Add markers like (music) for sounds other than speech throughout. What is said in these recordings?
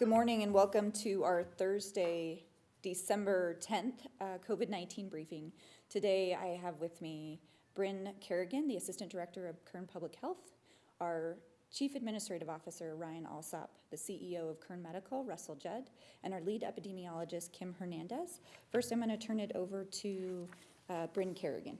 Good morning and welcome to our Thursday, December 10th uh, COVID-19 briefing. Today I have with me Brynn Carrigan, the Assistant Director of Kern Public Health, our Chief Administrative Officer Ryan Alsop, the CEO of Kern Medical Russell Judd, and our lead epidemiologist Kim Hernandez. First I'm going to turn it over to uh, Brynn Carrigan.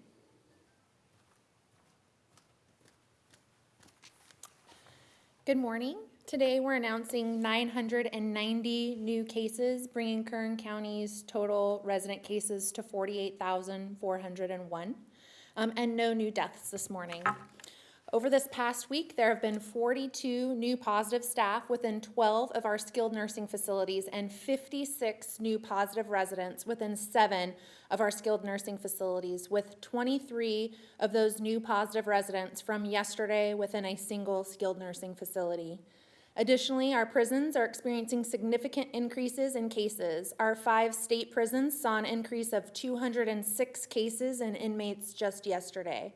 Good morning. Today we're announcing 990 new cases, bringing Kern County's total resident cases to 48,401, um, and no new deaths this morning. Over this past week, there have been 42 new positive staff within 12 of our skilled nursing facilities and 56 new positive residents within seven of our skilled nursing facilities, with 23 of those new positive residents from yesterday within a single skilled nursing facility. Additionally, our prisons are experiencing significant increases in cases. Our five state prisons saw an increase of 206 cases in inmates just yesterday.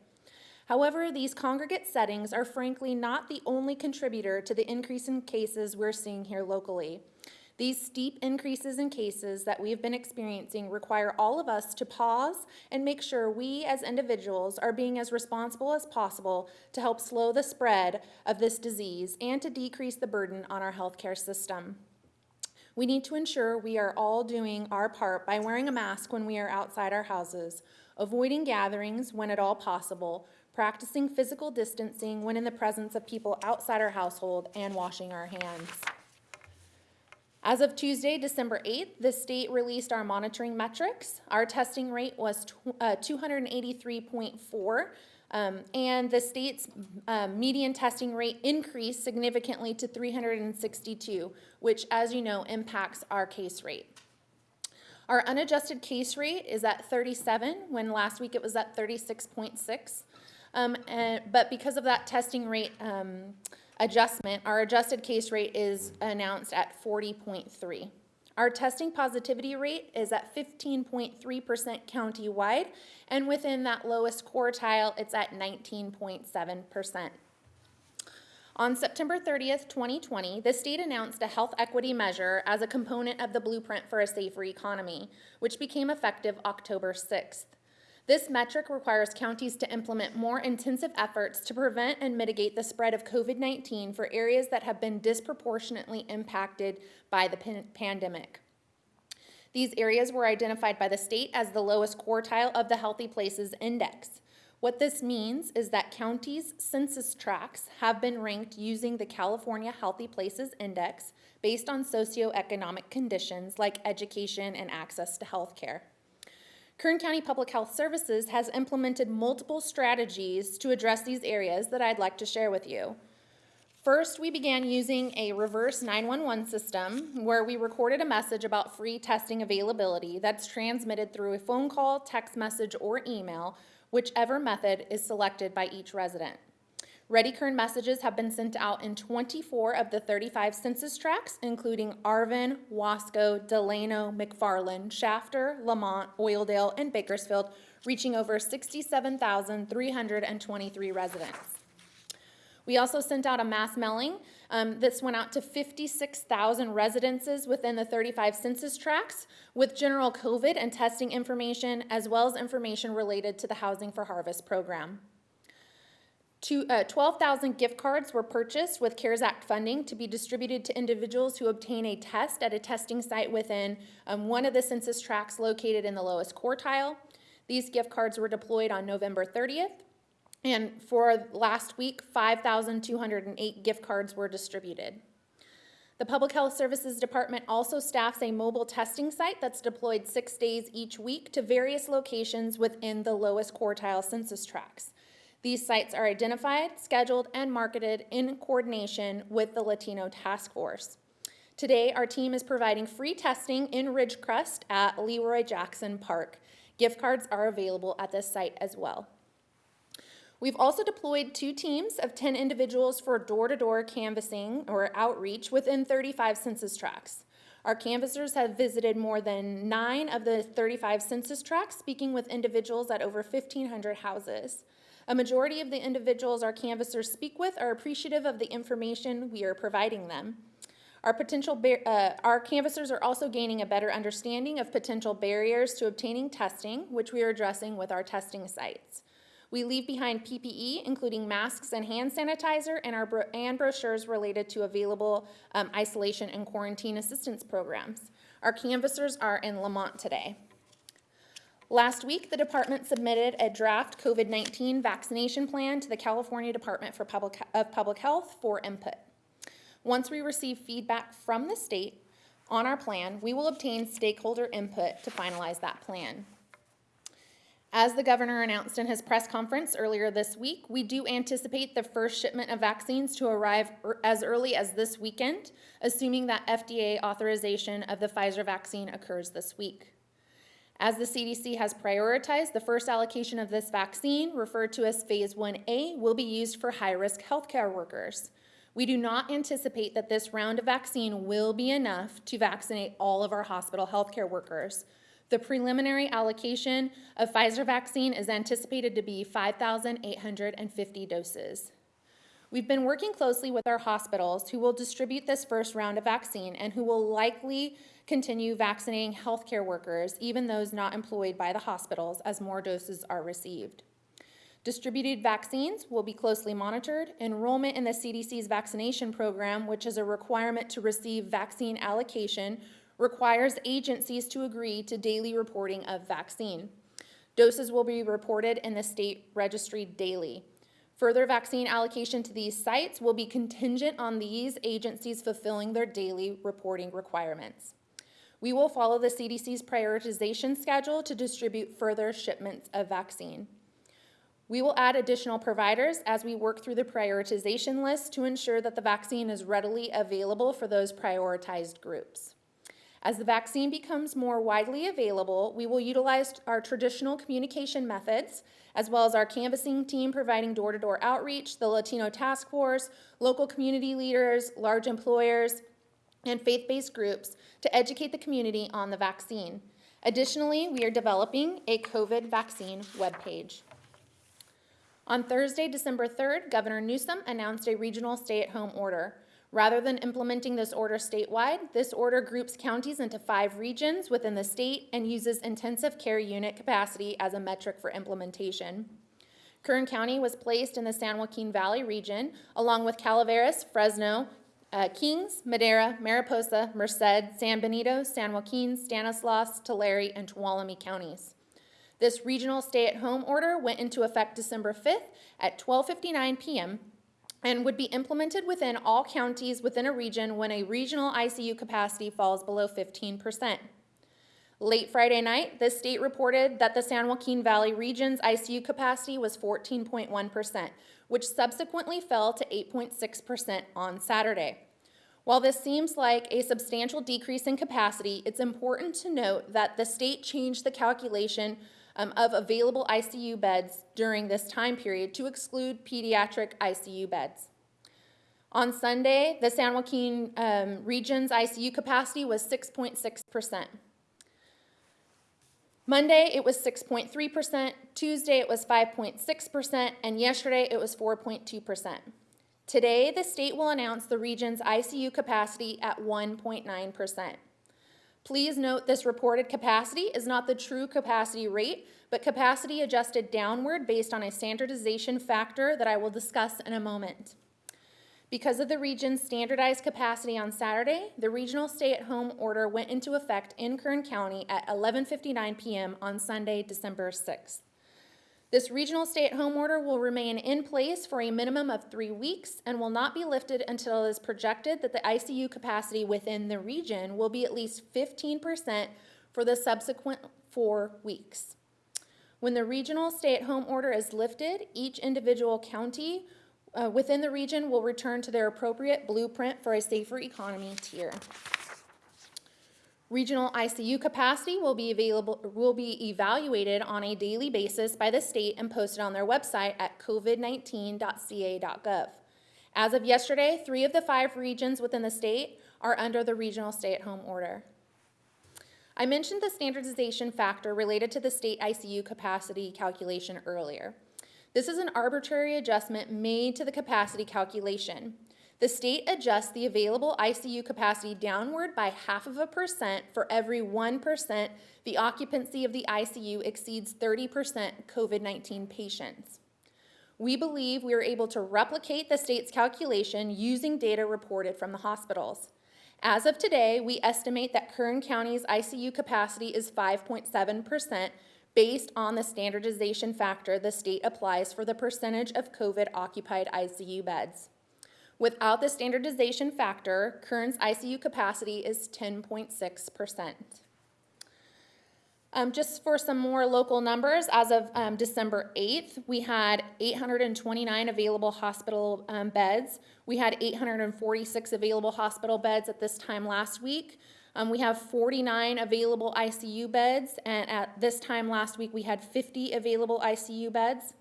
However, these congregate settings are frankly not the only contributor to the increase in cases we're seeing here locally. These steep increases in cases that we have been experiencing require all of us to pause and make sure we as individuals are being as responsible as possible to help slow the spread of this disease and to decrease the burden on our healthcare system. We need to ensure we are all doing our part by wearing a mask when we are outside our houses, avoiding gatherings when at all possible, practicing physical distancing when in the presence of people outside our household, and washing our hands. As of Tuesday, December 8th, the state released our monitoring metrics. Our testing rate was uh, 283.4, um, and the state's uh, median testing rate increased significantly to 362, which, as you know, impacts our case rate. Our unadjusted case rate is at 37, when last week it was at 36.6. Um, and, but because of that testing rate, um, adjustment, our adjusted case rate is announced at 40.3. Our testing positivity rate is at 15.3% county-wide, and within that lowest quartile, it's at 19.7%. On September 30th, 2020, the state announced a health equity measure as a component of the Blueprint for a Safer Economy, which became effective October 6th. This metric requires counties to implement more intensive efforts to prevent and mitigate the spread of COVID-19 for areas that have been disproportionately impacted by the pan pandemic. These areas were identified by the state as the lowest quartile of the Healthy Places Index. What this means is that counties' census tracts have been ranked using the California Healthy Places Index based on socioeconomic conditions like education and access to health care. Kern County Public Health Services has implemented multiple strategies to address these areas that I'd like to share with you. First, we began using a reverse 911 system where we recorded a message about free testing availability that's transmitted through a phone call, text message, or email, whichever method is selected by each resident. Ready messages have been sent out in 24 of the 35 census tracts, including Arvin, Wasco, Delano, McFarland, Shafter, Lamont, Oildale, and Bakersfield, reaching over 67,323 residents. We also sent out a mass mailing. Um, this went out to 56,000 residences within the 35 census tracts with general COVID and testing information, as well as information related to the Housing for Harvest program. Uh, 12,000 gift cards were purchased with CARES Act funding to be distributed to individuals who obtain a test at a testing site within um, one of the census tracts located in the lowest quartile. These gift cards were deployed on November 30th. And for last week, 5,208 gift cards were distributed. The Public Health Services Department also staffs a mobile testing site that's deployed six days each week to various locations within the lowest quartile census tracts. These sites are identified, scheduled, and marketed in coordination with the Latino Task Force. Today, our team is providing free testing in Ridgecrest at Leroy Jackson Park. Gift cards are available at this site as well. We've also deployed two teams of 10 individuals for door-to-door -door canvassing or outreach within 35 census tracts. Our canvassers have visited more than nine of the 35 census tracts, speaking with individuals at over 1,500 houses. A majority of the individuals our canvassers speak with are appreciative of the information we are providing them. Our potential, uh, our canvassers are also gaining a better understanding of potential barriers to obtaining testing, which we are addressing with our testing sites. We leave behind PPE, including masks and hand sanitizer, and our bro- and brochures related to available um, isolation and quarantine assistance programs. Our canvassers are in Lamont today. Last week, the department submitted a draft COVID-19 vaccination plan to the California Department for Public, of Public Health for input. Once we receive feedback from the state on our plan, we will obtain stakeholder input to finalize that plan. As the governor announced in his press conference earlier this week, we do anticipate the first shipment of vaccines to arrive er- as early as this weekend, assuming that FDA authorization of the Pfizer vaccine occurs this week. As the CDC has prioritized, the first allocation of this vaccine, referred to as Phase 1A, will be used for high-risk healthcare workers. We do not anticipate that this round of vaccine will be enough to vaccinate all of our hospital healthcare workers. The preliminary allocation of Pfizer vaccine is anticipated to be 5,850 doses. We've been working closely with our hospitals who will distribute this first round of vaccine and who will likely continue vaccinating healthcare workers, even those not employed by the hospitals, as more doses are received. Distributed vaccines will be closely monitored. Enrollment in the CDC's vaccination program, which is a requirement to receive vaccine allocation, requires agencies to agree to daily reporting of vaccine. Doses will be reported in the state registry daily. Further vaccine allocation to these sites will be contingent on these agencies fulfilling their daily reporting requirements. We will follow the CDC's prioritization schedule to distribute further shipments of vaccine. We will add additional providers as we work through the prioritization list to ensure that the vaccine is readily available for those prioritized groups. As the vaccine becomes more widely available, we will utilize our traditional communication methods, as well as our canvassing team providing door-to-door outreach, the Latino Task Force, local community leaders, large employers, and faith-based groups to educate the community on the vaccine. Additionally, we are developing a COVID vaccine webpage. On Thursday, December 3rd, Governor Newsom announced a regional stay-at-home order. Rather than implementing this order statewide, this order groups counties into five regions within the state and uses intensive care unit capacity as a metric for implementation. Kern County was placed in the San Joaquin Valley region, along with Calaveras, Fresno, uh, Kings, Madera, Mariposa, Merced, San Benito, San Joaquin, Stanislaus, Tulare, and Tuolumne counties. This regional stay-at-home order went into effect December 5th at 12:59 p.m. and would be implemented within all counties within a region when a regional ICU capacity falls below 15%. Late Friday night, the state reported that the San Joaquin Valley region's ICU capacity was 14.1%, which subsequently fell to 8.6% on Saturday. While this seems like a substantial decrease in capacity, it's important to note that the state changed the calculation um, of available ICU beds during this time period to exclude pediatric ICU beds. On Sunday, the San Joaquin um, region's ICU capacity was 6.6%. Monday, it was 6.3%, Tuesday, it was 5.6%, and yesterday, it was 4.2%. Today, the state will announce the region's ICU capacity at 1.9%. Please note this reported capacity is not the true capacity rate, but capacity adjusted downward based on a standardization factor that I will discuss in a moment. Because of the region's standardized capacity on Saturday, the regional stay-at-home order went into effect in Kern County at 11:59 p.m. on Sunday, December 6th. This regional stay-at-home order will remain in place for a minimum of three weeks and will not be lifted until it is projected that the ICU capacity within the region will be at least 15% for the subsequent four weeks. When the regional stay-at-home order is lifted, each individual county uh, within the region will return to their appropriate blueprint for a safer economy tier. Regional ICU capacity will be available, will be evaluated on a daily basis by the state and posted on their website at covid19.ca.gov. As of yesterday, three of the five regions within the state are under the regional stay-at-home order. I mentioned the standardization factor related to the state ICU capacity calculation earlier. This is an arbitrary adjustment made to the capacity calculation. The state adjusts the available ICU capacity downward by half of a percent for every 1% the occupancy of the ICU exceeds 30% COVID 19 patients. We believe we are able to replicate the state's calculation using data reported from the hospitals. As of today, we estimate that Kern County's ICU capacity is 5.7% based on the standardization factor the state applies for the percentage of COVID occupied ICU beds. Without the standardization factor, Kern's ICU capacity is 10.6%. Um, just for some more local numbers, as of um, December 8th, we had 829 available hospital um, beds. We had 846 available hospital beds at this time last week. Um, we have 49 available ICU beds, and at this time last week, we had 50 available ICU beds.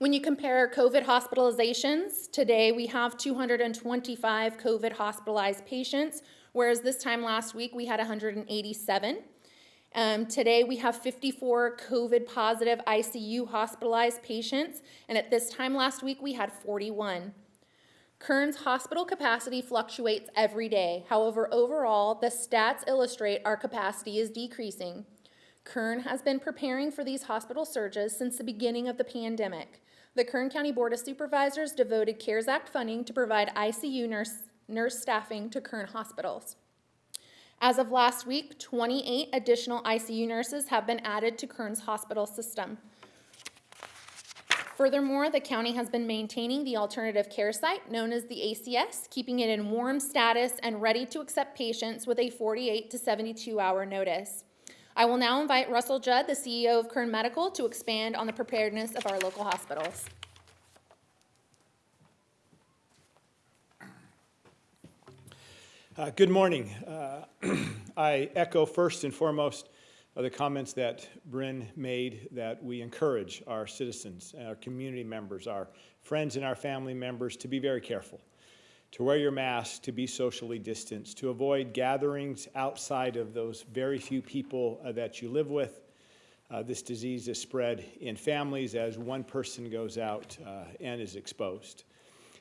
When you compare COVID hospitalizations, today we have 225 COVID hospitalized patients, whereas this time last week we had 187. Um, today we have 54 COVID positive ICU hospitalized patients, and at this time last week we had 41. Kern's hospital capacity fluctuates every day. However, overall, the stats illustrate our capacity is decreasing. Kern has been preparing for these hospital surges since the beginning of the pandemic. The Kern County Board of Supervisors devoted CARES Act funding to provide ICU nurse, nurse staffing to Kern hospitals. As of last week, 28 additional ICU nurses have been added to Kern's hospital system. Furthermore, the county has been maintaining the alternative care site known as the ACS, keeping it in warm status and ready to accept patients with a 48 to 72 hour notice. I will now invite Russell Judd, the CEO of Kern Medical, to expand on the preparedness of our local hospitals. Uh, Good morning. Uh, (clears throat) I echo first and foremost the comments that Brynn made that we encourage our citizens, our community members, our friends and our family members to be very careful, to wear your mask, to be socially distanced, to avoid gatherings outside of those very few people uh, that you live with. Uh, This disease is spread in families as one person goes out uh, and is exposed.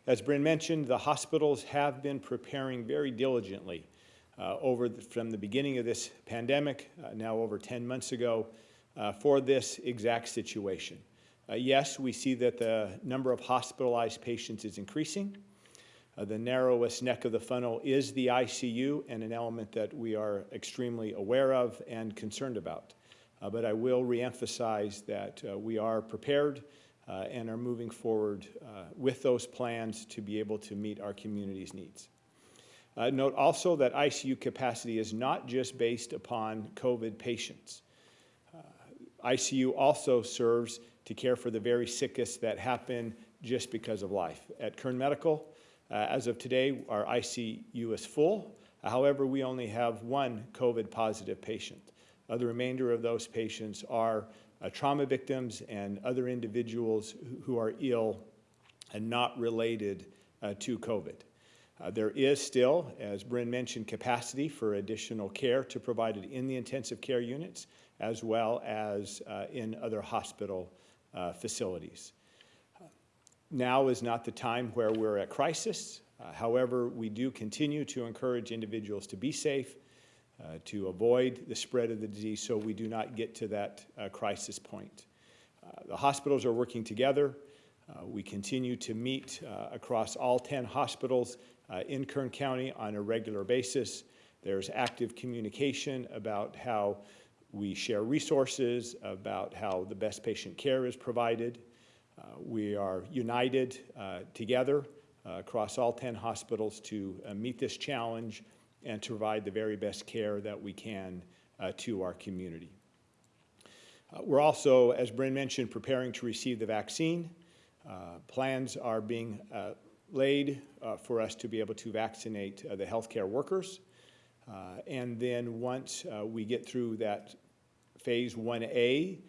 As Brynn mentioned, the hospitals have been preparing very diligently uh, over the, from the beginning of this pandemic, uh, now over 10 months ago, uh, for this exact situation. Yes, we see that the number of hospitalized patients is increasing. Uh, the narrowest neck of the funnel is the ICU, and an element that we are extremely aware of and concerned about. Uh, but I will reemphasize that we are prepared uh, and are moving forward uh, with those plans to be able to meet our community's needs. Uh, note also that ICU capacity is not just based upon COVID patients. ICU also serves to care for the very sickest that happen just because of life. At Kern Medical, uh, as of today, our ICU is full. However, we only have one COVID positive patient. Uh, the remainder of those patients are uh, trauma victims and other individuals who, are ill and not related uh, to COVID. Uh, there is still, as Brynn mentioned, capacity for additional care to provide it in the intensive care units as well as uh, in other hospital uh, facilities. Now is not the time where we're at crisis. Uh, however, we do continue to encourage individuals to be safe, uh, to avoid the spread of the disease so we do not get to that uh, crisis point. Uh, the hospitals are working together. Uh, we continue to meet uh, across all 10 hospitals in Kern County on a regular basis. There's active communication about how we share resources, about how the best patient care is provided. We are united together across all 10 hospitals to meet this challenge and to provide the very best care that we can uh, to our community. Uh, we're also, as Brynn mentioned, preparing to receive the vaccine. Uh, plans are being uh, laid uh, for us to be able to vaccinate uh, the healthcare workers. and then once we get through that phase 1A,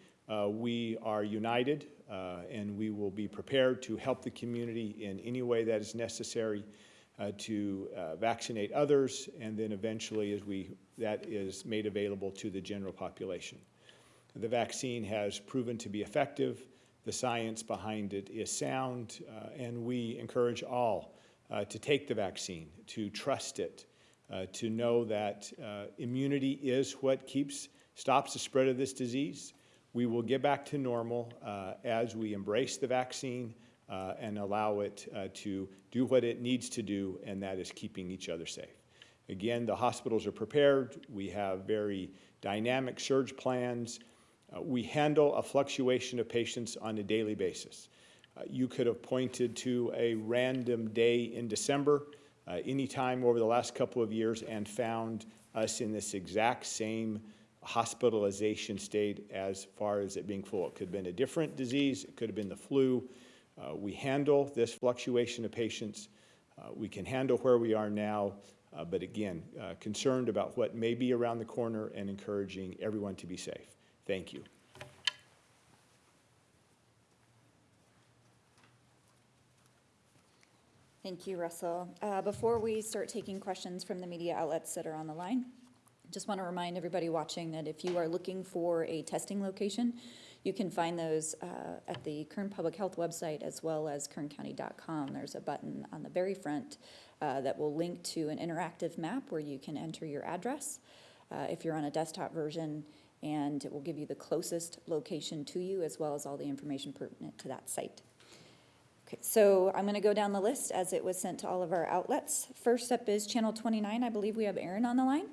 we are united and we will be prepared to help the community in any way that is necessary uh, to uh, vaccinate others, and then eventually as we, that is made available to the general population. The vaccine has proven to be effective, the science behind it is sound, uh, and we encourage all uh, to take the vaccine, to trust it, uh, to know that uh, immunity is what keeps, stops the spread of this disease. We will get back to normal uh, as we embrace the vaccine uh, and allow it uh, to do what it needs to do, and that is keeping each other safe. Again, the hospitals are prepared. We have very dynamic surge plans. Uh, we handle a fluctuation of patients on a daily basis. Uh, you could have pointed to a random day in December, uh, anytime over the last couple of years, and found us in this exact same hospitalization state as far as it being full. It could have been a different disease, it could have been the flu. Uh, we handle this fluctuation of patients. Uh, we can handle where we are now, uh, but again, uh, concerned about what may be around the corner and encouraging everyone to be safe. Thank you. Thank you, Russell. Uh, Before we start taking questions from the media outlets that are on the line, just want to remind everybody watching that if you are looking for a testing location, you can find those uh, at the Kern Public Health website as well as kerncounty.com. There's a button on the very front uh, that will link to an interactive map where you can enter your address uh, if you're on a desktop version, and it will give you the closest location to you as well as all the information pertinent to that site. Okay, so I'm going to go down the list as it was sent to all of our outlets. First up is Channel 29. I believe we have Aaron on the line.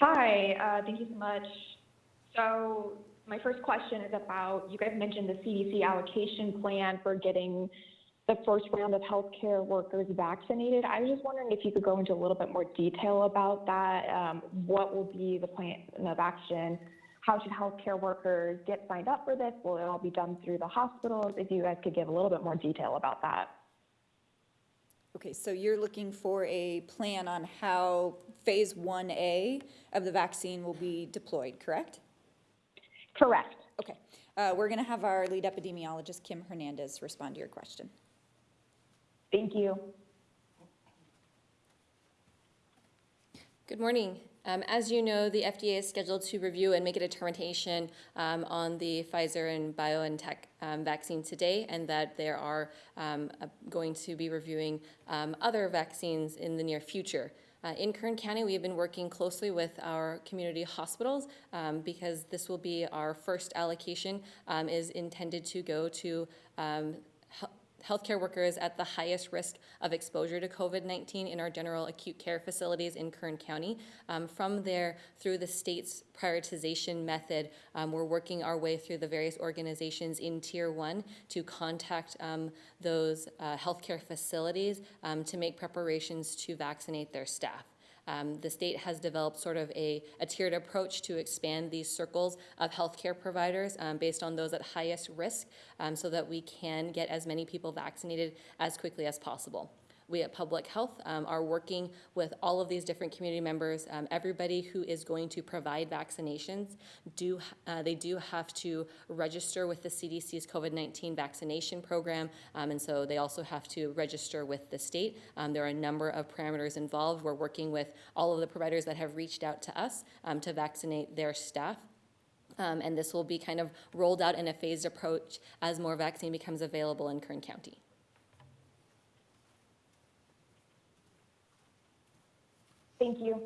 Hi, uh, thank you so much. So my first question is about, you guys mentioned the CDC allocation plan for getting the first round of healthcare workers vaccinated. I was just wondering if you could go into a little bit more detail about that. Um, What will be the plan of action? How should healthcare workers get signed up for this? Will it all be done through the hospitals? If you guys could give a little bit more detail about that. Okay, so you're looking for a plan on how Phase 1A of the vaccine will be deployed, correct? Correct. Okay, uh, we're going to have our lead epidemiologist, Kim Hernandez, respond to your question. Thank you. Good morning. Um, As you know, the FDA is scheduled to review and make a determination um, on the Pfizer and BioNTech um, vaccine today, and that there are um, uh, going to be reviewing um, other vaccines in the near future. Uh, In Kern County, we have been working closely with our community hospitals um, because this will be our first allocation um, is intended to go to um, healthcare workers at the highest risk of exposure to COVID-19 in our general acute care facilities in Kern County. Um, From there, through the state's prioritization method, um, we're working our way through the various organizations in Tier 1 to contact um, those uh, healthcare facilities um, to make preparations to vaccinate their staff. Um, the state has developed sort of a, a tiered approach to expand these circles of healthcare providers um, based on those at highest risk um, so that we can get as many people vaccinated as quickly as possible. We at Public Health um, are working with all of these different community members. Um, everybody who is going to provide vaccinations do uh, they do have to register with the CDC's COVID-19 vaccination program, um, and so they also have to register with the state. Um, there are a number of parameters involved. We're working with all of the providers that have reached out to us um, to vaccinate their staff. Um, and this will be kind of rolled out in a phased approach as more vaccine becomes available in Kern County. Thank you.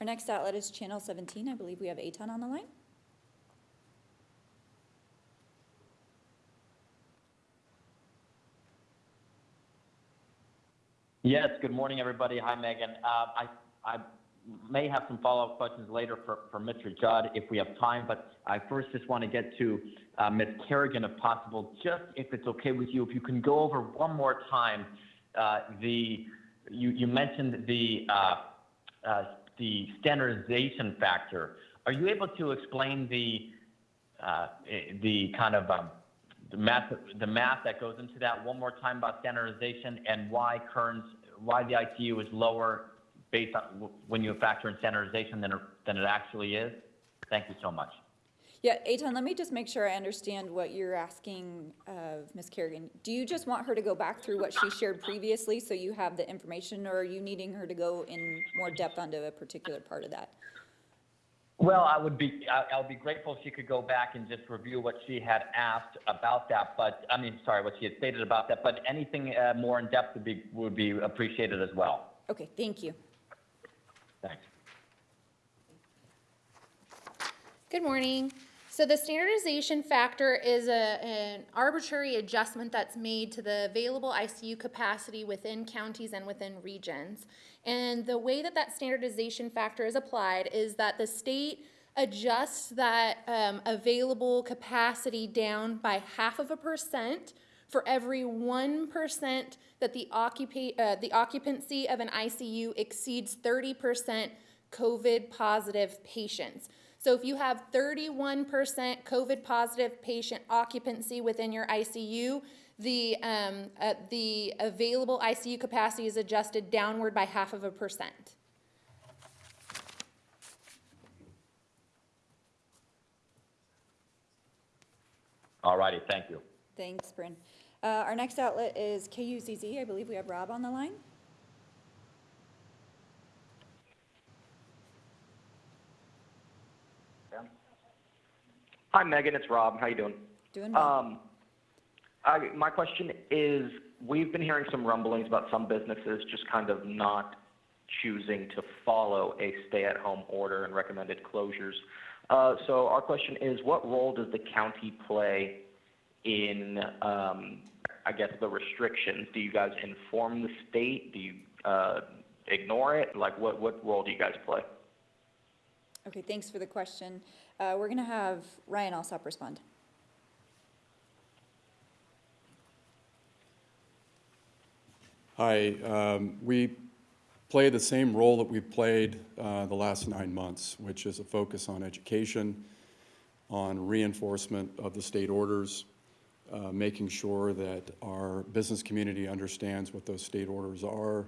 Our next outlet is Channel 17. I believe we have Eytan on the line. Yes, good morning, everybody. Hi, Megan. Uh, I, I may have some follow-up questions later for, for Mr. Judd if we have time, but I first just want to get to uh, Ms. Carrigan if possible. Just if it's okay with you, if you can go over one more time uh, the, you, you mentioned the, uh, uh, the standardization factor. Are you able to explain the, uh, eh, the kind of um, the math, the math that goes into that one more time about standardization and why Kern's, why the ITU is lower based on when you factor in standardization than than it actually is? Thank you so much. Yeah, Eytan, let me just make sure I understand what you're asking of Ms. Carrigan. Do you just want her to go back through what she shared previously so you have the information, or are you needing her to go in more depth onto a particular part of that? Well, I would be, I, I would be grateful if she could go back and just review what she had asked about that, but, I mean, sorry, what she had stated about that, but anything, uh, more in depth would be, would be appreciated as well. Okay, thank you. Thanks. Good morning. So the standardization factor is a, an arbitrary adjustment that's made to the available ICU capacity within counties and within regions. And the way that that standardization factor is applied is that the state adjusts that um, available capacity down by half of a percent for every one percent that the uh, the occupancy of an ICU exceeds thirty percent COVID positive patients. So if you have thirty-one percent COVID positive patient occupancy within your ICU, the, um, uh, the available ICU capacity is adjusted downward by half of a percent. All righty, thank you. Thanks, Brynn. Uh, Our next outlet is KUZZ. I believe we have Rob on the line. Hi, Megan. It's Rob. How you doing? Doing well. Um, I, my question is, we've been hearing some rumblings about some businesses just kind of not choosing to follow a stay-at-home order and recommended closures. Uh, so our question is, what role does the county play in, um, I guess, the restrictions? Do you guys inform the state? Do you uh, ignore it? Like, what, what role do you guys play? Okay, thanks for the question. Uh, We're going to have Ryan Alsop respond. Hi, um, we play the same role that we've played uh, the last nine months, which is a focus on education, on reinforcement of the state orders, uh, making sure that our business community understands what those state orders are,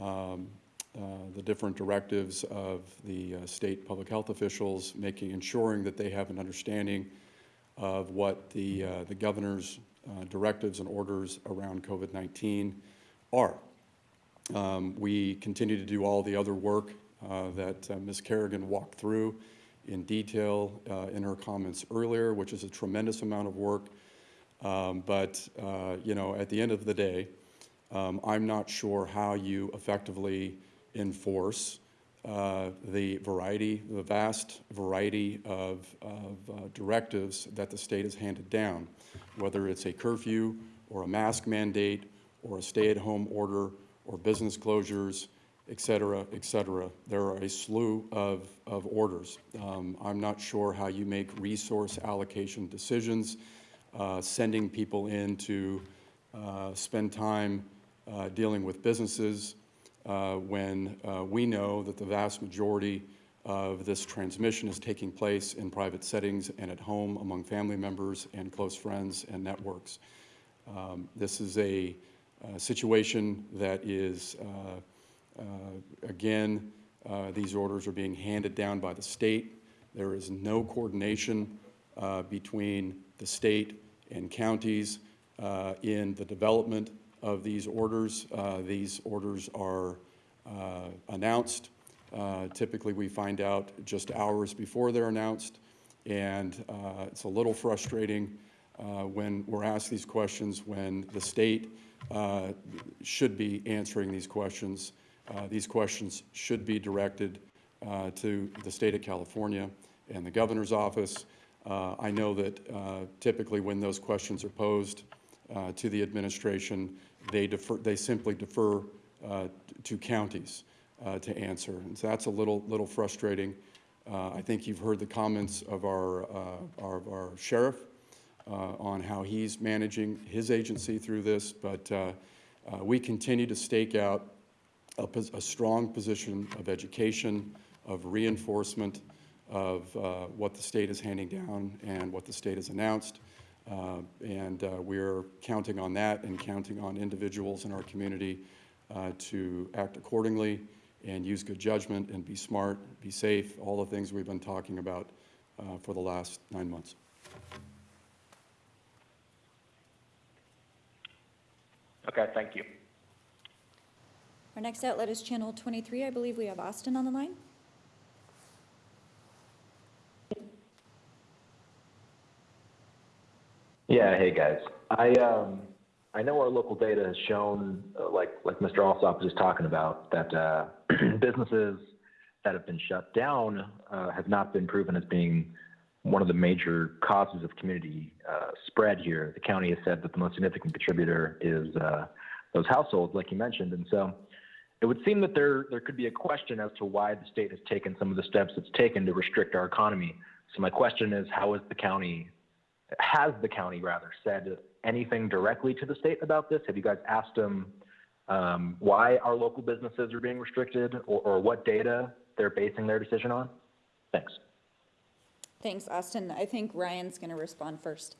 um, the different directives of the uh, state public health officials, making, ensuring that they have an understanding of what the, uh, the governor's uh, directives and orders around COVID-19 are. Um, We continue to do all the other work uh, that uh, Ms. Carrigan walked through in detail uh, in her comments earlier, which is a tremendous amount of work. Um, But, uh, you know, at the end of the day, um, I'm not sure how you effectively enforce uh, the variety, the vast variety of, of uh, directives that the state has handed down, whether it's a curfew or a mask mandate or a stay-at-home order or business closures, et cetera, et cetera. There are a slew of, of orders. Um, I'm not sure how you make resource allocation decisions, uh, sending people in to uh, spend time uh, dealing with businesses uh, when uh, we know that the vast majority of this transmission is taking place in private settings and at home among family members and close friends and networks. Um, This is a uh, situation that is, uh, uh, again, uh, these orders are being handed down by the state. There is no coordination between the state and counties in the development of these orders. Uh, These orders are uh, announced. Uh, Typically, we find out just hours before they're announced, and it's a little frustrating when we're asked these questions, when the state should be answering these questions. These questions should be directed uh, to the state of California and the governor's office. Uh, I know that uh, typically when those questions are posed uh, to the administration, they defer, they simply defer uh, to counties uh, to answer. And so that's a little, little frustrating. Uh, I think you've heard the comments of our, uh, our, our sheriff on how he's managing his agency through this, but we continue to stake out a, a strong position of education, of reinforcement of uh, what the state is handing down and what the state has announced. Uh, And uh, we're counting on that and counting on individuals in our community uh, to act accordingly and use good judgment and be smart, be safe, all the things we've been talking about uh, for the last nine months. Okay, thank you. Our next outlet is Channel 23. I believe we have Austin on the line. Yeah, hey guys. I um I know our local data has shown, uh, like like Mr. Alsop was just talking about, that uh, (clears throat) businesses that have been shut down uh, have not been proven as being one of the major causes of community uh, spread here. The county has said that the most significant contributor is uh, those households, like you mentioned, and so it would seem that there there could be a question as to why the state has taken some of the steps it's taken to restrict our economy. So my question is, how is the county has the county rather said anything directly to the state about this? Have you guys asked them um, why our local businesses are being restricted or, or what data they're basing their decision on? Thanks. Thanks, Austin. I think Ryan's going to respond first.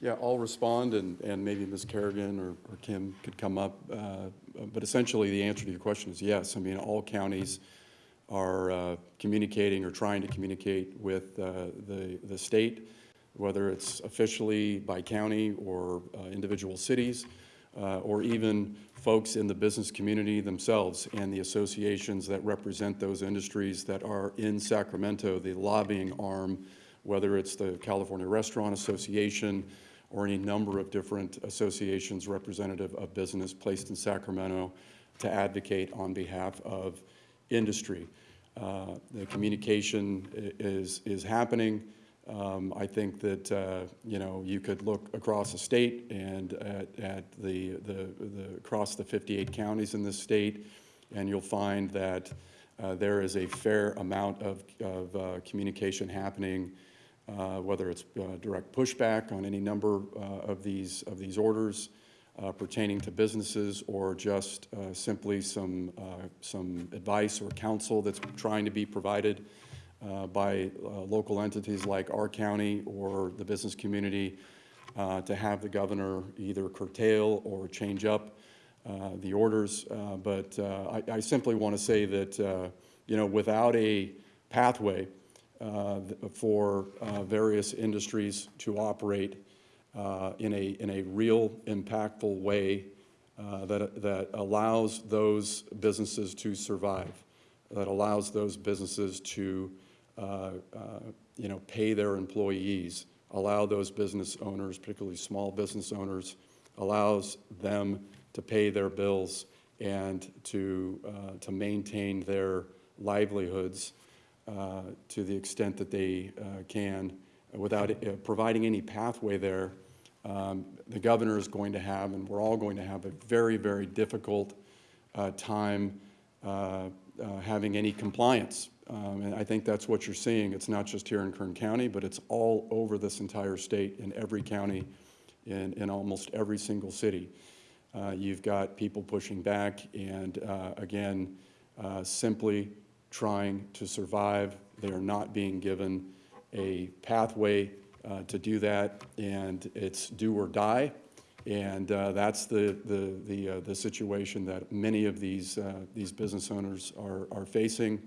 Yeah, I'll respond, and, and maybe Ms. Carrigan or, or Kim could come up. uh, But essentially, the answer to your question is yes. I mean, all counties are uh, communicating or trying to communicate with uh, the, the state, whether it's officially by county or uh, individual cities, uh, or even folks in the business community themselves and the associations that represent those industries that are in Sacramento, the lobbying arm, whether it's the California Restaurant Association or any number of different associations representative of business placed in Sacramento to advocate on behalf of industry. Uh, The communication is, is happening. Um, I think that, uh, you know, you could look across the state and at, at the, the, the, across the 58 counties in this state, and you'll find that uh, there is a fair amount of, of uh, communication happening, uh, whether it's uh, direct pushback on any number of these, of these orders pertaining to businesses, or just uh, simply some, uh, some advice or counsel that's trying to be provided uh, by uh, local entities like our county or the business community uh, to have the governor either curtail or change up uh, the orders. Uh, But uh, I I simply want to say that, uh, you know, without a pathway uh, for uh, various industries to operate uh, in a, in a real impactful way uh, that, that allows those businesses to survive, that allows those businesses to, uh, uh, you know, pay their employees, allow those business owners, particularly small business owners, allows them to pay their bills and to, uh, to maintain their livelihoods uh, to the extent that they uh, can, without uh, providing any pathway there, um, the governor is going to have, and we're all going to have a very, very difficult uh, time uh, uh, having any compliance. Um, And I think that's what you're seeing. It's not just here in Kern County, but it's all over this entire state, in every county, in, in almost every single city. Uh, You've got people pushing back and, uh, again, uh, simply trying to survive. They are not being given a pathway uh, to do that, and it's do or die. And uh, that's the, the, the, uh, the situation that many of these, uh, these business owners are, are facing.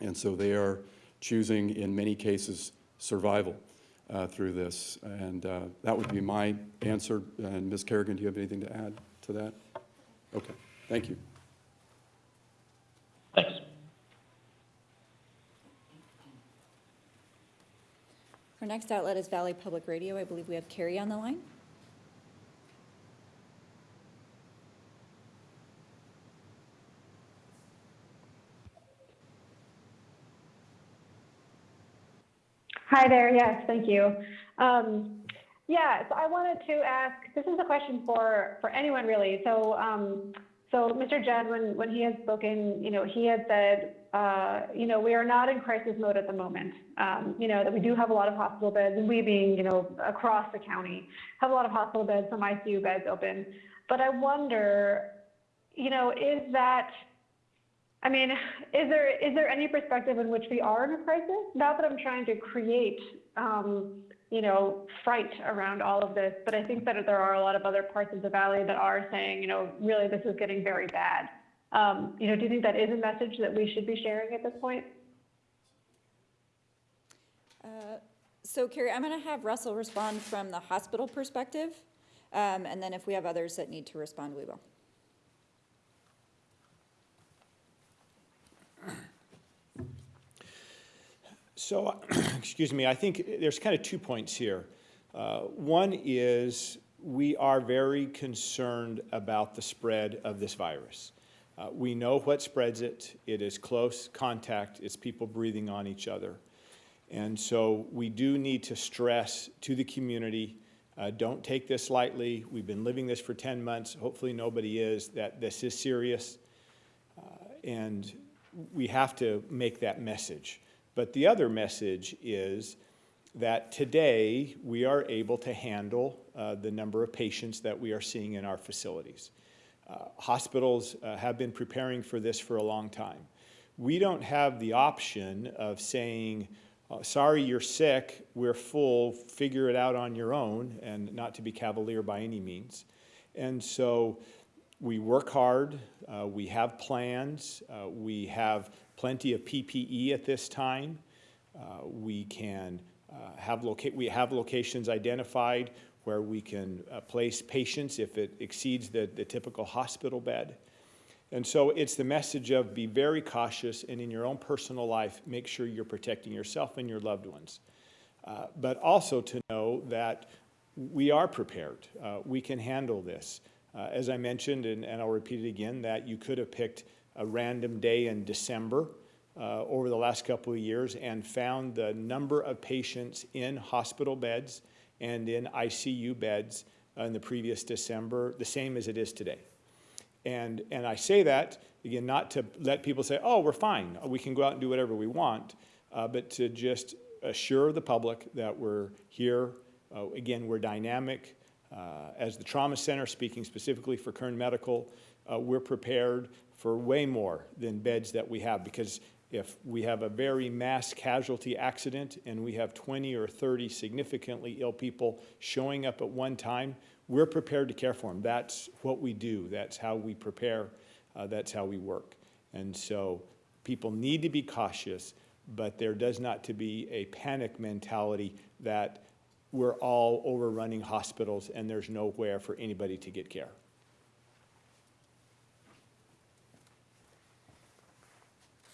And so they are choosing, in many cases, survival uh, through this. And that would be my answer. And Ms. Carrigan, do you have anything to add to that? Okay, thank you. Our next outlet is Valley Public Radio. I believe we have Carrie on the line. Hi there. Yes, thank you. Um, yeah, so I wanted to ask. This is a question for for anyone really. So, um, so Mr. Judd, when when he has spoken, you know, he had said, uh, you know, we are not in crisis mode at the moment. Um, you know, that we do have a lot of hospital beds, and we being, you know, across the county, have a lot of hospital beds, some ICU beds open. But I wonder, you know, is that I mean, is there is there any perspective in which we are in a crisis? Not that I'm trying to create, um, you know, fright around all of this, but I think that there are a lot of other parts of the valley that are saying, you know, really this is getting very bad. Um, you know, do you think that is a message that we should be sharing at this point? Uh, So Carrie, I'm going to have Russell respond from the hospital perspective, um, and then if we have others that need to respond, we will. So, (clears throat) excuse me, I think there's kind of two points here. Uh, One is, we are very concerned about the spread of this virus. Uh, We know what spreads it. It is close contact, it's people breathing on each other. And so we do need to stress to the community, uh, don't take this lightly. We've been living this for 10 months. Hopefully, nobody is, that this is serious. Uh, And we have to make that message. But the other message is that today we are able to handle uh, the number of patients that we are seeing in our facilities. Uh, Hospitals uh, have been preparing for this for a long time. We don't have the option of saying, uh, sorry, you're sick, we're full, figure it out on your own, and not to be cavalier by any means. And so we work hard, uh, we have plans, uh, we have plenty of PPE at this time. Uh, we can uh, have loca- we have locations identified where we can uh, place patients if it exceeds the, the typical hospital bed. And so it's the message of be very cautious and in your own personal life, make sure you're protecting yourself and your loved ones. Uh, but also to know that we are prepared. Uh, we can handle this. Uh, as I mentioned, and, and I'll repeat it again, that you could have picked a random day in December uh, over the last couple of years and found the number of patients in hospital beds and in ICU beds in the previous December, the same as it is today. And, and I say that, again, not to let people say, oh, we're fine, we can go out and do whatever we want, uh, but to just assure the public that we're here. Uh, again, we're dynamic. Uh, as the Trauma Center, speaking specifically for Kern Medical, uh, we're prepared for way more than beds that we have because if we have a very mass casualty accident and we have 20 or 30 significantly ill people showing up at one time, we're prepared to care for them. That's what we do. That's how we prepare. Uh, that's how we work. And so people need to be cautious, but there does not to be a panic mentality that we're all overrunning hospitals and there's nowhere for anybody to get care.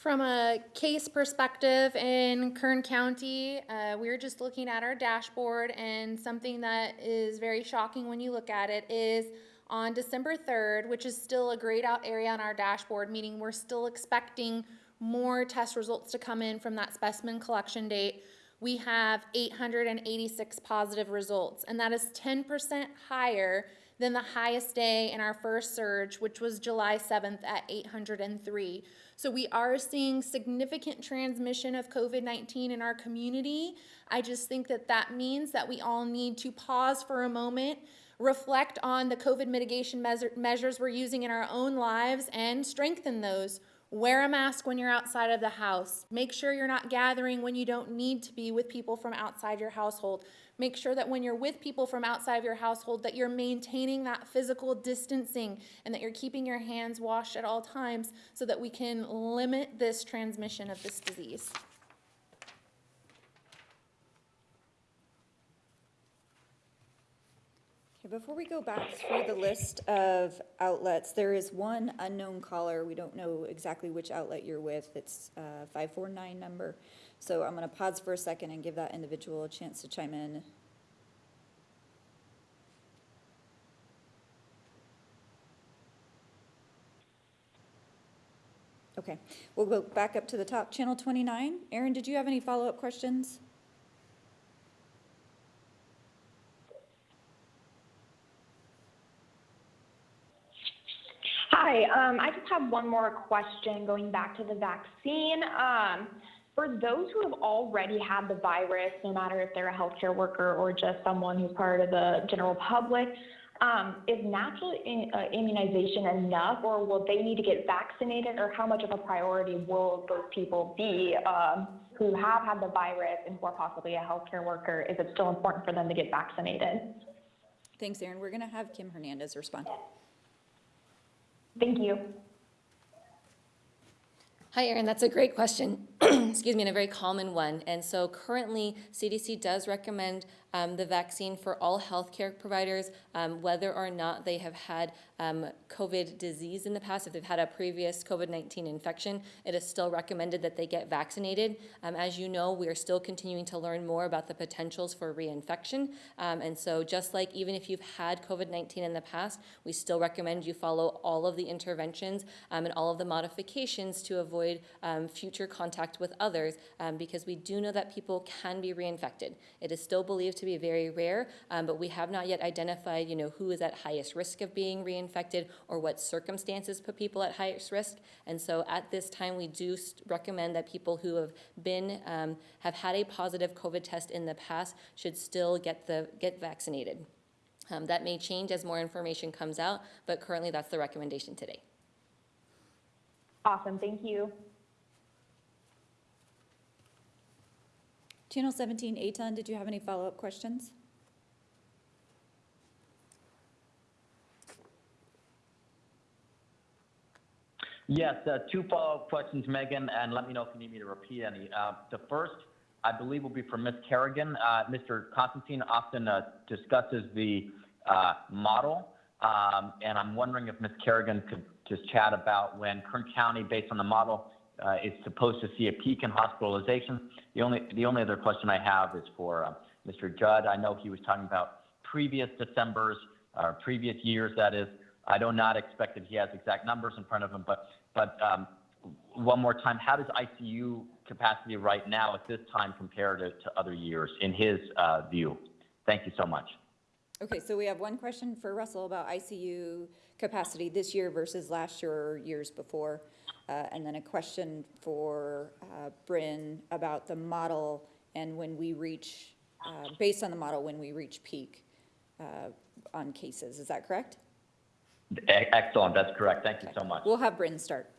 From a case perspective in Kern County, uh, we're just looking at our dashboard and something that is very shocking when you look at it is on December third, which is still a grayed out area on our dashboard, meaning we're still expecting more test results to come in from that specimen collection date. We have eight hundred and eighty-six positive results, and that is ten percent higher than the highest day in our first surge, which was July seventh at eight hundred and three. So we are seeing significant transmission of COVID-19 in our community. I just think that that means that we all need to pause for a moment, reflect on the COVID mitigation measure- measures we're using in our own lives and strengthen those. Wear a mask when you're outside of the house. Make sure you're not gathering when you don't need to be with people from outside your household. Make sure that when you're with people from outside of your household that you're maintaining that physical distancing and that you're keeping your hands washed at all times so that we can limit this transmission of this disease. Before we go back through the list of outlets, there is one unknown caller. We don't know exactly which outlet you're with. It's a 549 number. So I'm going to pause for a second and give that individual a chance to chime in. Okay, we'll go back up to the top. Channel 29. Aaron, did you have any follow-up questions? Hi, um, I just have one more question going back to the vaccine. Um, for those who have already had the virus, no matter if they're a healthcare worker or just someone who's part of the general public, um, is natural in, uh, immunization enough, or will they need to get vaccinated, or how much of a priority will those people be um, who have had the virus and who are possibly a healthcare worker? Is it still important for them to get vaccinated? Thanks, Aaron. We're going to have Kim Hernandez respond. Thank you. Hi, Erin. That's a great question. (clears throat) excuse me, and a very common one. And so currently, CDC does recommend um, the vaccine for all healthcare providers, um, whether or not they have had um, COVID disease in the past. If they've had a previous COVID 19 infection, it is still recommended that they get vaccinated. Um, as you know, we are still continuing to learn more about the potentials for reinfection. Um, and so, just like even if you've had COVID 19 in the past, we still recommend you follow all of the interventions um, and all of the modifications to avoid future contact with others um, because we do know that people can be reinfected. It is still believed to be very rare, um, but we have not yet identified, you know, who is at highest risk of being reinfected or what circumstances put people at highest risk. And so at this time, we do recommend that people who have been, um, have had a positive COVID test in the past should still get the, get vaccinated. Um, that may change as more information comes out, but currently that's the recommendation today. Awesome, thank you. Channel 17, Eytan, did you have any follow-up questions? Yes, uh, two follow-up questions, Megan, and let me know if you need me to repeat any. Uh, the first, I believe, will be from Ms. Carrigan. Uh, Mr. Constantine often uh, discusses the uh, model, um, and I'm wondering if Ms. Carrigan could just chat about when Kern County, based on the model, uh, is supposed to see a peak in hospitalization. The only the only other question I have is for uh, Mr. Judd. I know he was talking about previous December's, or previous years, that is. I do not expect that he has exact numbers in front of him, but but um, one more time, how does ICU capacity right now at this time compare to, to other years in his uh, view? Thank you so much. Okay, so we have one question for Russell about ICU capacity this year versus last year or years before. Uh, and then a question for, uh, Brynn about the model and when we reach, uh, based on the model, when we reach peak, uh, on cases. Is that correct? Excellent, that's correct. Thank you so much. We'll have Brynn start.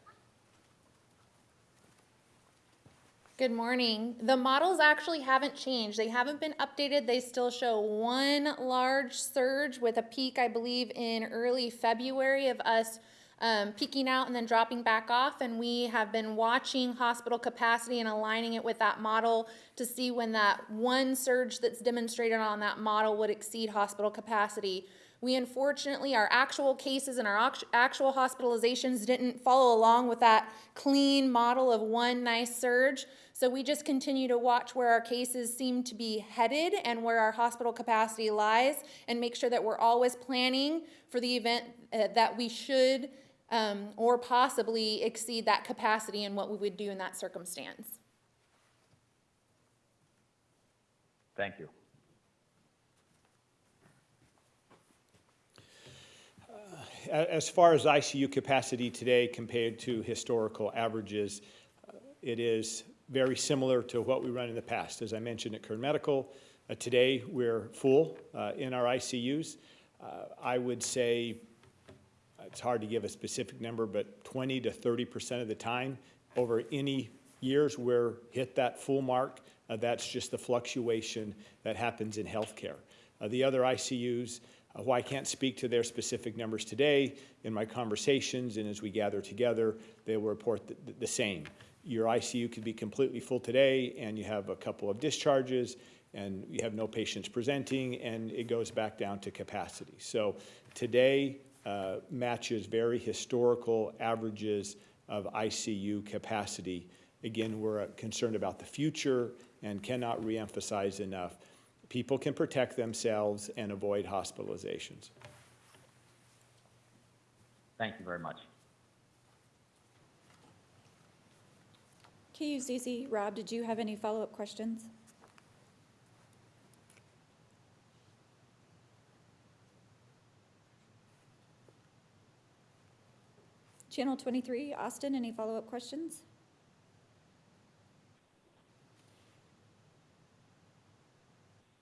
Good morning. The models actually haven't changed. They haven't been updated. They still show one large surge with a peak, I believe, in early February of us um, peaking out and then dropping back off. And we have been watching hospital capacity and aligning it with that model to see when that one surge that's demonstrated on that model would exceed hospital capacity. We unfortunately, our actual cases and our actual hospitalizations didn't follow along with that clean model of one nice surge. So we just continue to watch where our cases seem to be headed and where our hospital capacity lies and make sure that we're always planning for the event uh, that we should um, or possibly exceed that capacity and what we would do in that circumstance. Thank you. A- As far as ICU capacity today compared to historical averages, uh, it is very similar to what we run in the past. As I mentioned at Kern Medical, uh, today we're full uh, in our ICUs. Uh, I would say, it's hard to give a specific number, but 20 to 30 percent of the time over any years we're hit that full mark. Uh, That's just the fluctuation that happens in healthcare. Uh, The other ICUs, uh, While I can't speak to their specific numbers today, in my conversations and as we gather together, they will report the, the same. Your ICU could be completely full today, and you have a couple of discharges, and you have no patients presenting, and it goes back down to capacity. So today uh, matches very historical averages of ICU capacity. Again, we're uh, concerned about the future and cannot reemphasize enough people can protect themselves and avoid hospitalizations. Thank you very much. KUCC, Rob, did you have any follow-up questions? Channel 23, Austin, any follow-up questions?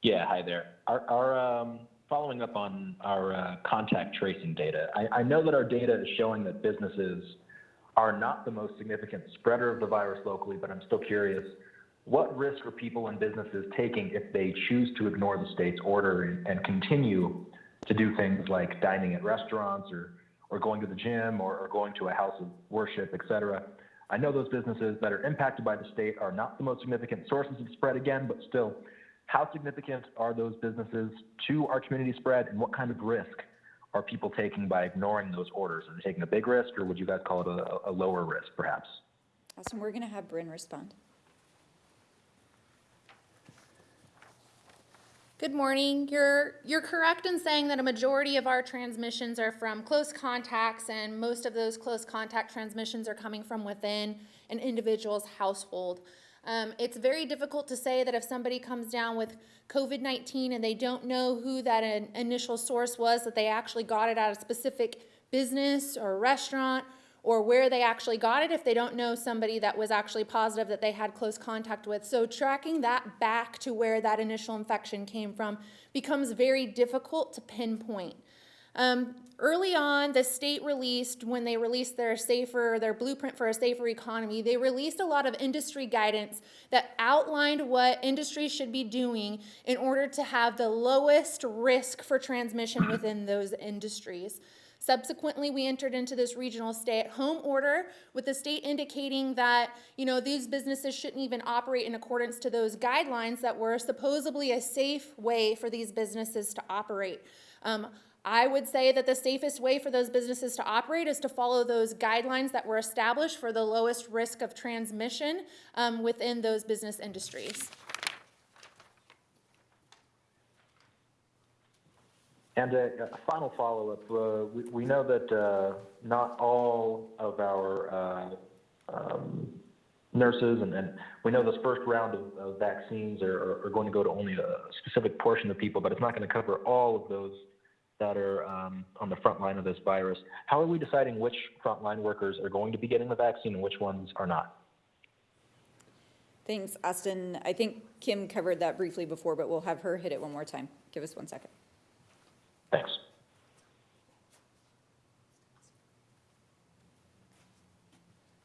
Yeah, hi there. Our, our um, following up on our uh, contact tracing data, I, I know that our data is showing that businesses are not the most significant spreader of the virus locally, but I'm still curious, what risk are people and businesses taking if they choose to ignore the state's order and, continue to do things like dining at restaurants or, or going to the gym or, or going to a house of worship, et cetera? I know those businesses that are impacted by the state are not the most significant sources of spread again, but still, how significant are those businesses to our community spread and what kind of risk are people taking by ignoring those orders? Are they taking a big risk or would you guys call it a, a lower risk perhaps? Awesome, we're gonna have Brynn respond. Good morning. You're, you're correct in saying that a majority of our transmissions are from close contacts, and most of those close contact transmissions are coming from within an individual's household. Um, it's very difficult to say that if somebody comes down with COVID 19 and they don't know who that in- initial source was, that they actually got it at a specific business or restaurant or where they actually got it if they don't know somebody that was actually positive that they had close contact with. So tracking that back to where that initial infection came from becomes very difficult to pinpoint. Um, early on, the state released, when they released their safer, their blueprint for a safer economy, they released a lot of industry guidance that outlined what industries should be doing in order to have the lowest risk for transmission within those industries. Subsequently, we entered into this regional stay-at-home order with the state indicating that, you know, these businesses shouldn't even operate in accordance to those guidelines that were supposedly a safe way for these businesses to operate. Um, I would say that the safest way for those businesses to operate is to follow those guidelines that were established for the lowest risk of transmission um, within those business industries. And a, a final follow-up, uh, we, we know that, uh, not all of our, uh, um, nurses and, and we know this first round of, of vaccines are, are, are going to go to only a specific portion of people, but it's not going to cover all of those that are, um, on the front line of this virus. How are we deciding which frontline workers are going to be getting the vaccine and which ones are not? Thanks, Austin. I think Kim covered that briefly before, but we'll have her hit it one more time. Give us one second. Thanks.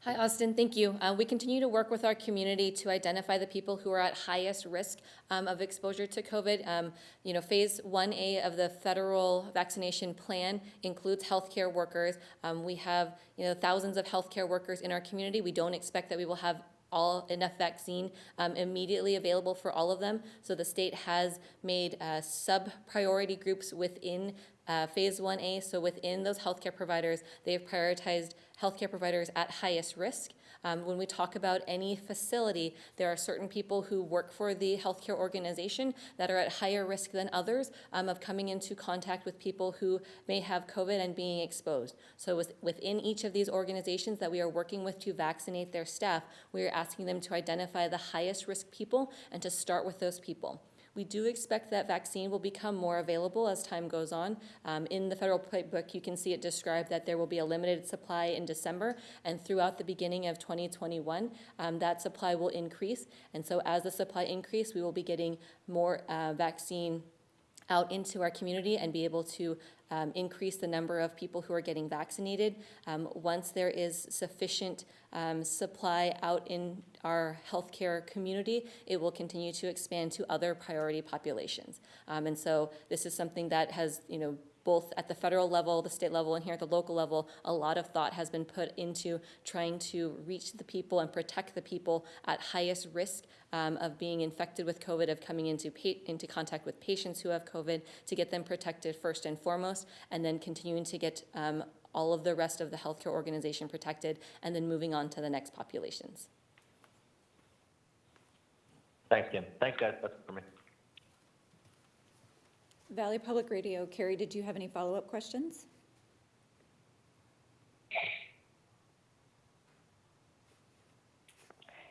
Hi, Austin. Thank you. Uh, we continue to work with our community to identify the people who are at highest risk um, of exposure to COVID. Um, you know, phase 1A of the federal vaccination plan includes healthcare workers. Um, we have, you know, thousands of healthcare workers in our community. We don't expect that we will have all enough vaccine um, immediately available for all of them. So the state has made uh, sub-priority groups within uh, Phase 1A. So within those healthcare providers, they have prioritized healthcare providers at highest risk. Um, when we talk about any facility, there are certain people who work for the healthcare organization that are at higher risk than others um, of coming into contact with people who may have COVID and being exposed. So with, within each of these organizations that we are working with to vaccinate their staff, we are asking them to identify the highest risk people and to start with those people. We do expect that vaccine will become more available as time goes on. Um, in the federal playbook, you can see it described that there will be a limited supply in December, and throughout the beginning of 2021, um, that supply will increase. And so, as the supply increase, we will be getting more uh, vaccine out into our community and be able to um, increase the number of people who are getting vaccinated. Um, once there is sufficient um, supply out in our healthcare community, it will continue to expand to other priority populations. Um, and so this is something that has, you know, both at the federal level, the state level, and here at the local level, a lot of thought has been put into trying to reach the people and protect the people at highest risk um, of being infected with COVID, of coming into into contact with patients who have COVID, to get them protected first and foremost, and then continuing to get um, all of the rest of the healthcare organization protected, and then moving on to the next populations. Thanks, Kim. Thanks, guys. That's it for me. Valley Public Radio, Carrie, did you have any follow-up questions?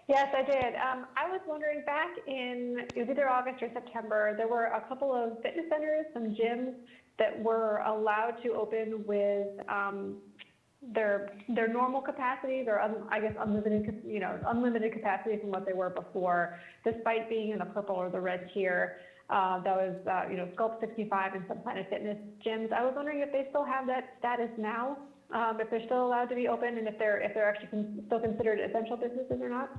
Yes, I did. Um, I was wondering back in it was either August or September, there were a couple of fitness centers, some gyms that were allowed to open with um, their their normal capacity, their un, I guess unlimited, you know, unlimited capacity from what they were before, despite being in the purple or the red tier. Uh, that was, uh, you know, Sculpt 65 and some Planet Fitness gyms. I was wondering if they still have that status now, um, if they're still allowed to be open, and if they're if they're actually con- still considered essential businesses or not.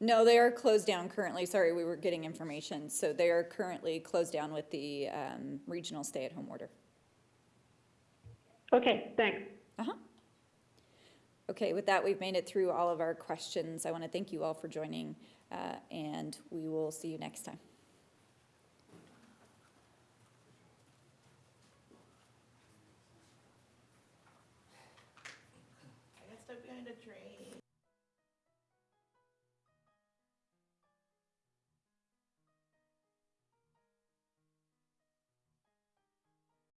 No, they are closed down currently. Sorry, we were getting information. So they are currently closed down with the um, regional stay-at-home order. Okay, thanks. Uh-huh. Okay, with that, we've made it through all of our questions. I want to thank you all for joining, uh, and we will see you next time.